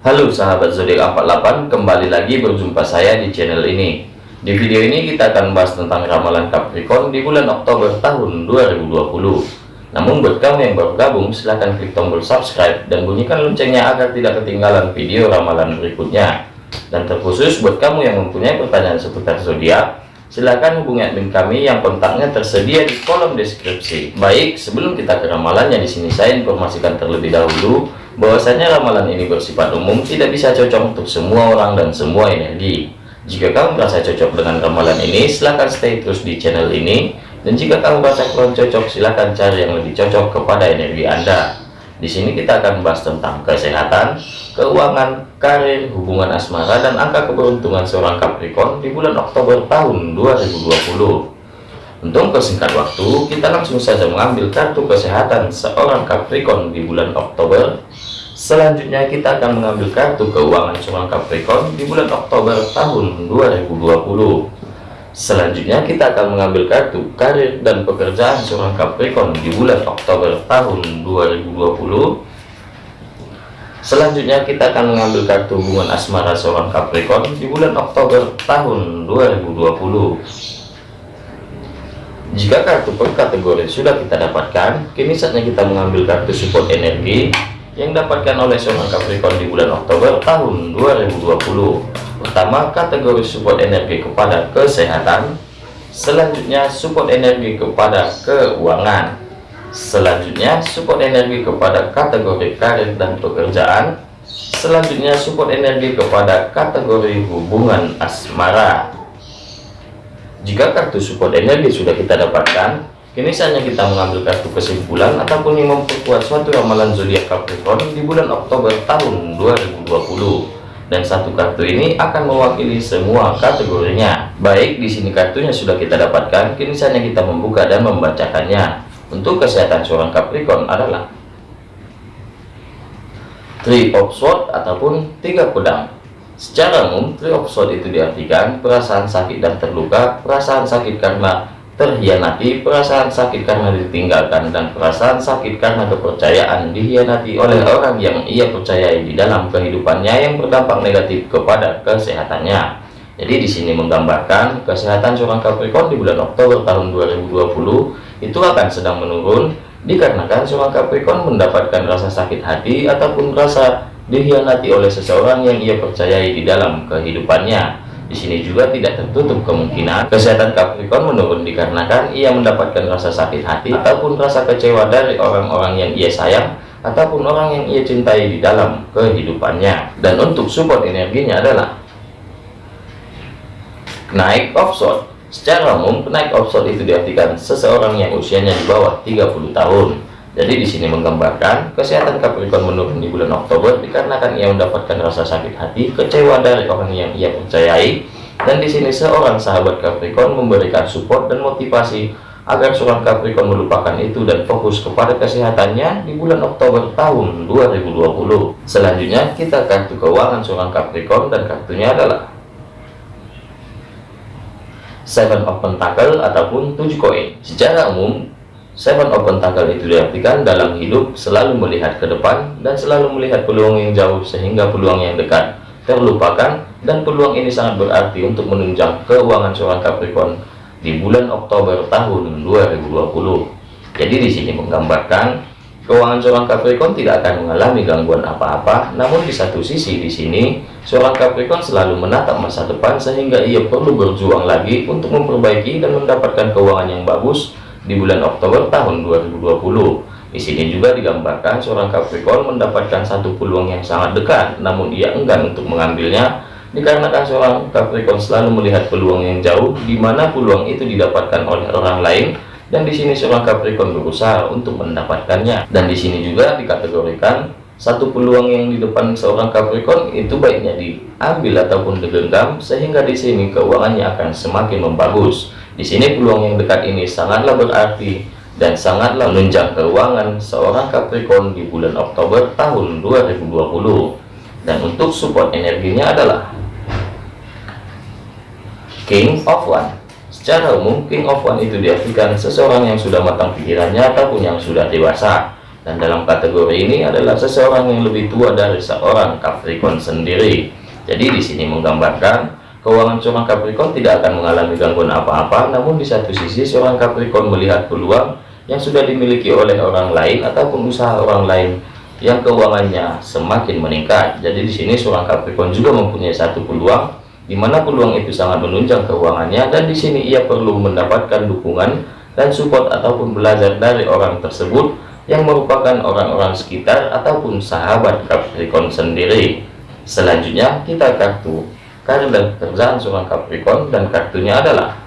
Halo sahabat zodiak 48 kembali lagi berjumpa saya di channel ini. Di video ini kita akan membahas tentang ramalan Capricorn di bulan Oktober tahun 2020 namun buat kamu yang baru gabung silahkan klik tombol subscribe dan bunyikan loncengnya agar tidak ketinggalan video ramalan berikutnya. Dan terkhusus buat kamu yang mempunyai pertanyaan seputar zodiak silahkan hubungi admin kami yang kontaknya tersedia di kolom deskripsi. Baik sebelum kita ke ramalannya di sini saya informasikan terlebih dahulu bahwasanya ramalan ini bersifat umum tidak bisa cocok untuk semua orang dan semua energi. Jika kamu merasa cocok dengan ramalan ini silahkan stay terus di channel ini. Dan jika kamu merasa kurang cocok silahkan cari yang lebih cocok kepada energi anda. Di sini kita akan membahas tentang kesehatan keuangan karir hubungan asmara dan angka keberuntungan seorang Capricorn di bulan Oktober tahun 2020 untuk persingkat waktu, kita langsung saja mengambil kartu kesehatan seorang Capricorn di bulan Oktober. Selanjutnya kita akan mengambil kartu keuangan seorang Capricorn di bulan Oktober tahun 2020. Selanjutnya kita akan mengambil kartu karir dan pekerjaan seorang Capricorn di bulan Oktober tahun 2020. Selanjutnya kita akan mengambil kartu hubungan asmara seorang Capricorn di bulan Oktober tahun 2020. Jika kartu per kategori sudah kita dapatkan, kini saatnya kita mengambil kartu support energi yang dapatkan oleh seorang Capricorn di bulan Oktober tahun 2020. Pertama, kategori support energi kepada kesehatan. Selanjutnya, support energi kepada keuangan. Selanjutnya, support energi kepada kategori karir dan pekerjaan. Selanjutnya, support energi kepada kategori hubungan asmara. Jika kartu support energi sudah kita dapatkan, kini saatnya kita mengambil kartu kesimpulan ataupun yang memperkuat suatu ramalan zodiak Capricorn di bulan Oktober tahun 2020. Dan satu kartu ini akan mewakili semua kategorinya. Baik, di sini kartunya sudah kita dapatkan, kini saatnya kita membuka dan membacakannya. Untuk kesehatan seorang Capricorn adalah Three of Swords ataupun tiga pedang Secara umum, three of swords itu diartikan perasaan sakit dan terluka, perasaan sakit karena terhianati, perasaan sakit karena ditinggalkan, dan perasaan sakit karena kepercayaan dihianati oleh orang yang ia percayai di dalam kehidupannya yang berdampak negatif kepada kesehatannya. Jadi di sini menggambarkan kesehatan seorang Capricorn di bulan Oktober tahun 2020 itu akan sedang menurun dikarenakan seorang Capricorn mendapatkan rasa sakit hati ataupun rasa dihianati oleh seseorang yang ia percayai di dalam kehidupannya. Di sini juga tidak tertutup kemungkinan kesehatan Capricorn menurun dikarenakan ia mendapatkan rasa sakit hati ataupun rasa kecewa dari orang-orang yang ia sayang ataupun orang yang ia cintai di dalam kehidupannya. Dan untuk support energinya adalah naik offshore. Secara umum, naik offshore itu diartikan seseorang yang usianya di bawah 30 tahun jadi di sini menggambarkan kesehatan Capricorn menurun di bulan Oktober dikarenakan ia mendapatkan rasa sakit hati, kecewa dari orang yang ia percayai, dan di sini seorang sahabat Capricorn memberikan support dan motivasi agar seorang Capricorn melupakan itu dan fokus kepada kesehatannya di bulan Oktober tahun 2020. Selanjutnya kita kartu keuangan seorang Capricorn dan kartunya adalah Seven of Pentacle ataupun tujuh koin. Secara umum Seven Open Tanggal itu diartikan dalam hidup selalu melihat ke depan dan selalu melihat peluang yang jauh sehingga peluang yang dekat terlupakan dan peluang ini sangat berarti untuk menunjang keuangan seorang Capricorn di bulan Oktober tahun 2020. Jadi di sini menggambarkan keuangan seorang Capricorn tidak akan mengalami gangguan apa-apa, namun di satu sisi di sini seorang Capricorn selalu menatap masa depan sehingga ia perlu berjuang lagi untuk memperbaiki dan mendapatkan keuangan yang bagus di bulan Oktober tahun 2020. Di sini juga digambarkan seorang Capricorn mendapatkan satu peluang yang sangat dekat, namun ia enggan untuk mengambilnya dikarenakan seorang Capricorn selalu melihat peluang yang jauh, di mana peluang itu didapatkan oleh orang lain, dan di sini seorang Capricorn berusaha untuk mendapatkannya. Dan di sini juga dikategorikan satu peluang yang di depan seorang Capricorn itu baiknya diambil ataupun digenggam, sehingga di sini keuangannya akan semakin membagus. Di sini peluang yang dekat ini sangatlah berarti dan sangatlah menunjang keuangan seorang Capricorn di bulan Oktober tahun 2020. Dan untuk support energinya adalah King of One. Secara umum, King of One itu diartikan seseorang yang sudah matang pikirannya ataupun yang sudah dewasa. dan dalam kategori ini adalah seseorang yang lebih tua dari seorang Capricorn sendiri. Jadi di sini menggambarkan keuangan seorang Capricorn tidak akan mengalami gangguan apa-apa, namun di satu sisi seorang Capricorn melihat peluang yang sudah dimiliki oleh orang lain ataupun usaha orang lain yang keuangannya semakin meningkat. Jadi di sini seorang Capricorn juga mempunyai satu peluang di mana peluang itu sangat menunjang keuangannya dan di sini ia perlu mendapatkan dukungan dan support ataupun belajar dari orang tersebut yang merupakan orang-orang sekitar ataupun sahabat Capricorn sendiri. Selanjutnya kita kartu karir dan pekerjaan seorang Capricorn dan kartunya adalah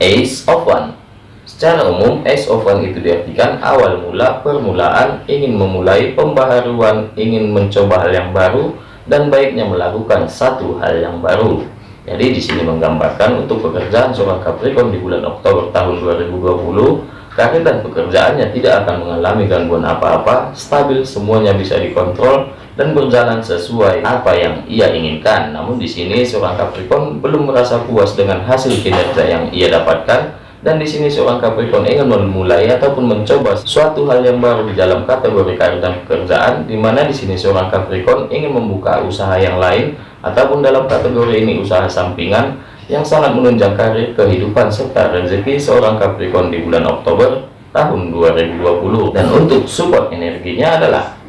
Ace of One Secara umum, Ace of One itu diartikan awal mula, permulaan, ingin memulai pembaharuan, ingin mencoba hal yang baru, dan baiknya melakukan satu hal yang baru. Jadi di sini menggambarkan untuk pekerjaan seorang Capricorn di bulan Oktober tahun 2020, karir dan pekerjaannya tidak akan mengalami gangguan apa-apa, stabil, semuanya bisa dikontrol, dan berjalan sesuai apa yang ia inginkan. Namun di sini seorang Capricorn belum merasa puas dengan hasil kinerja yang ia dapatkan, dan di sini seorang Capricorn ingin memulai ataupun mencoba suatu hal yang baru di dalam kategori karir dan pekerjaan di mana di sini seorang Capricorn ingin membuka usaha yang lain ataupun dalam kategori ini usaha sampingan yang sangat menunjang karir kehidupan serta rezeki seorang Capricorn di bulan Oktober tahun 2020 dan untuk support energinya adalah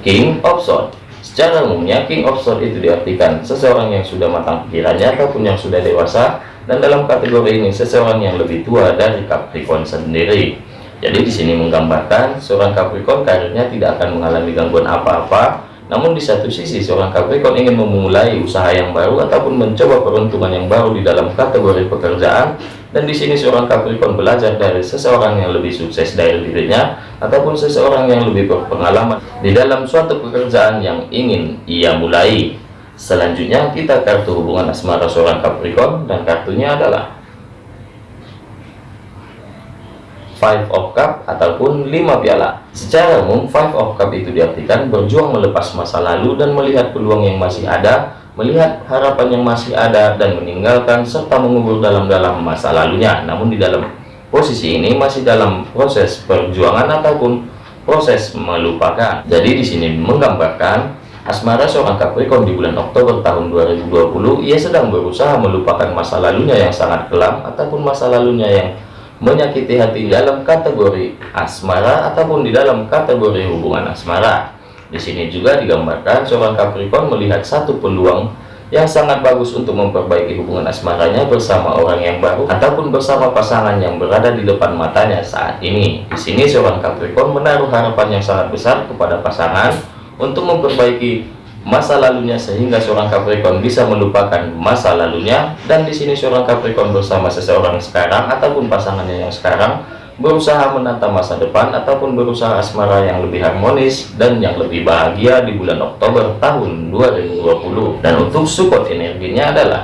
King of Swords. Secara umumnya King of Swords itu diartikan seseorang yang sudah matang pikirannya ataupun yang sudah dewasa dan dalam kategori ini seseorang yang lebih tua dari Capricorn sendiri. Jadi di sini menggambarkan seorang Capricorn karirnya tidak akan mengalami gangguan apa-apa namun di satu sisi seorang Capricorn ingin memulai usaha yang baru ataupun mencoba peruntungan yang baru di dalam kategori pekerjaan dan di sini seorang Capricorn belajar dari seseorang yang lebih sukses dari dirinya ataupun seseorang yang lebih berpengalaman di dalam suatu pekerjaan yang ingin ia mulai Selanjutnya kita kartu hubungan asmara seorang Capricorn dan kartunya adalah Five of Cup ataupun lima piala. Secara umum, Five of Cup itu diartikan berjuang melepas masa lalu dan melihat peluang yang masih ada, melihat harapan yang masih ada dan meninggalkan serta mengubur dalam-dalam masa lalunya. Namun di dalam posisi ini masih dalam proses perjuangan ataupun proses melupakan. Jadi di sini menggambarkan Asmara seorang Capricorn di bulan Oktober tahun 2020, ia sedang berusaha melupakan masa lalunya yang sangat kelam ataupun masa lalunya yang menyakiti hati dalam kategori asmara ataupun di dalam kategori hubungan asmara. Di sini juga digambarkan seorang Capricorn melihat satu peluang yang sangat bagus untuk memperbaiki hubungan asmaranya bersama orang yang baru ataupun bersama pasangan yang berada di depan matanya saat ini. Di sini seorang Capricorn menaruh harapan yang sangat besar kepada pasangan untuk memperbaiki masa lalunya sehingga seorang Capricorn bisa melupakan masa lalunya dan di sini seorang Capricorn bersama seseorang sekarang ataupun pasangannya yang sekarang berusaha menata masa depan ataupun berusaha asmara yang lebih harmonis dan yang lebih bahagia di bulan Oktober tahun 2020 dan untuk support energinya adalah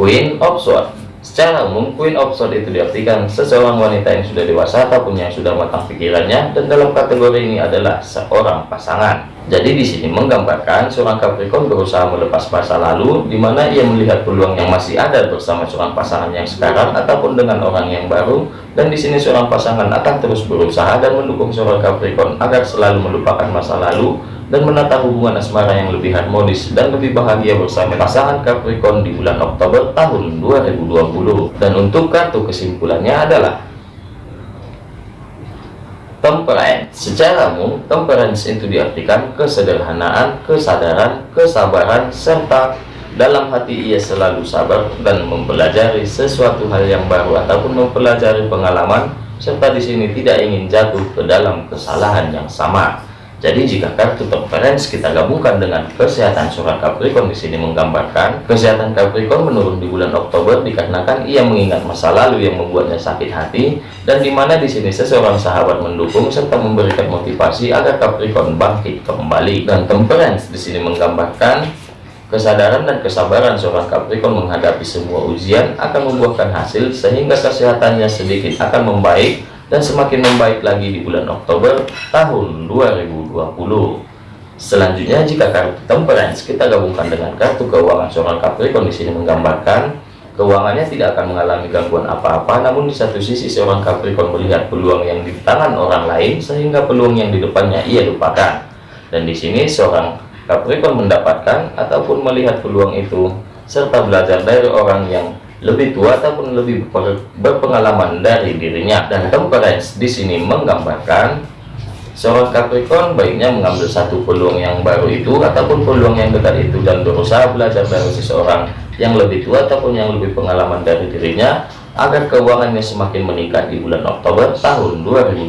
Queen of Swords Secara umum, Queen of Swords itu diartikan seseorang wanita yang sudah dewasa ataupun yang sudah matang pikirannya dan dalam kategori ini adalah seorang pasangan. Jadi di sini menggambarkan seorang Capricorn berusaha melepas masa lalu di mana ia melihat peluang yang masih ada bersama seorang pasangan yang sekarang ataupun dengan orang yang baru dan di sini seorang pasangan akan terus berusaha dan mendukung seorang Capricorn agar selalu melupakan masa lalu dan menata hubungan asmara yang lebih harmonis dan lebih bahagia bersama pasangan Capricorn di bulan Oktober tahun 2020 dan untuk kartu kesimpulannya adalah temperance. Secara umum temperance itu diartikan kesederhanaan kesadaran kesabaran serta dalam hati ia selalu sabar dan mempelajari sesuatu hal yang baru ataupun mempelajari pengalaman serta di sini tidak ingin jatuh ke dalam kesalahan yang sama jadi jika kartu temperance kita gabungkan dengan kesehatan surat Capricorn. Di sini menggambarkan kesehatan Capricorn menurun di bulan Oktober dikarenakan ia mengingat masa lalu yang membuatnya sakit hati dan di mana di sini seseorang sahabat mendukung serta memberikan motivasi agar Capricorn bangkit kembali. Dan temperance di sini menggambarkan kesadaran dan kesabaran seorang Capricorn menghadapi semua ujian akan membuahkan hasil sehingga kesehatannya sedikit akan membaik dan semakin membaik lagi di bulan Oktober tahun 2020 selanjutnya jika kartu temperance kita gabungkan dengan kartu keuangan seorang Capricorn di sini menggambarkan Keuangannya tidak akan mengalami gangguan apa-apa, namun di satu sisi seorang Capricorn melihat peluang yang di tangan orang lain sehingga peluang yang di depannya ia lupakan. Dan di sini seorang Capricorn mendapatkan ataupun melihat peluang itu serta belajar dari orang yang lebih tua ataupun lebih berpengalaman dari dirinya. Dan temperance di sini menggambarkan seorang Capricorn baiknya mengambil satu peluang yang baru itu ataupun peluang yang dekat itu dan berusaha belajar dari seseorang yang lebih tua ataupun yang lebih pengalaman dari dirinya agar keuangannya semakin meningkat di bulan Oktober tahun 2020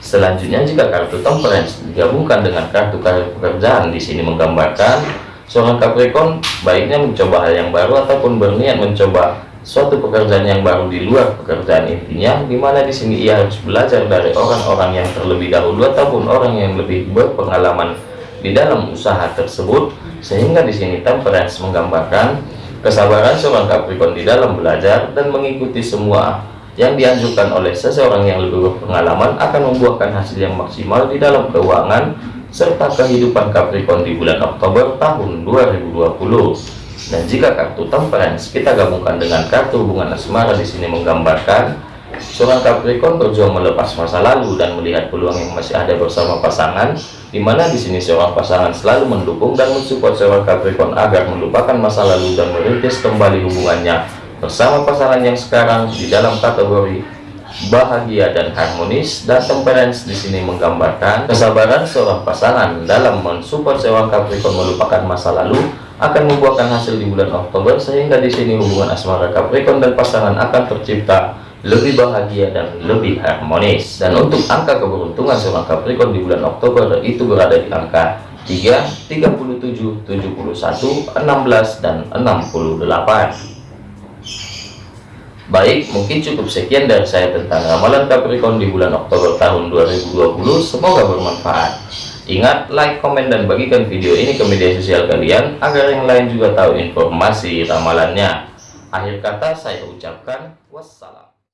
selanjutnya jika kartu temperance digabungkan dengan kartu karir pekerjaan di sini menggambarkan seorang Capricorn baiknya mencoba hal yang baru ataupun berniat mencoba suatu pekerjaan yang baru di luar pekerjaan intinya di mana di sini ia harus belajar dari orang-orang yang terlebih dahulu ataupun orang yang lebih berpengalaman di dalam usaha tersebut sehingga di sini temperance menggambarkan kesabaran seorang Capricorn di dalam belajar dan mengikuti semua yang dianjurkan oleh seseorang yang lebih berpengalaman akan membuahkan hasil yang maksimal di dalam keuangan serta kehidupan Capricorn di bulan Oktober tahun 2020 dan jika kartu temperance kita gabungkan dengan kartu hubungan asmara di sini menggambarkan Seorang Capricorn berjuang melepas masa lalu dan melihat peluang yang masih ada bersama pasangan, di mana di sini seorang pasangan selalu mendukung dan mensupport seorang Capricorn agar melupakan masa lalu dan merintis kembali hubungannya bersama pasangan yang sekarang di dalam kategori bahagia dan harmonis dan temperance di sini menggambarkan kesabaran seorang pasangan dalam mensupport seorang Capricorn melupakan masa lalu akan membuahkan hasil di bulan Oktober sehingga di sini hubungan asmara Capricorn dan pasangan akan tercipta lebih bahagia dan lebih harmonis. Dan untuk angka keberuntungan seorang Capricorn di bulan Oktober itu berada di angka 3 37 71 16 dan 68 Baik, mungkin cukup sekian dari saya tentang ramalan Capricorn di bulan Oktober tahun 2020. Semoga bermanfaat. Ingat, like, komen, dan bagikan video ini ke media sosial kalian agar yang lain juga tahu informasi ramalannya. Akhir kata saya ucapkan wassalam.